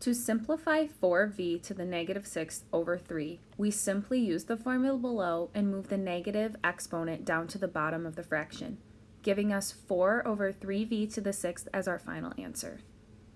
To simplify 4v to the negative 6 over 3, we simply use the formula below and move the negative exponent down to the bottom of the fraction, giving us 4 over 3v to the 6th as our final answer.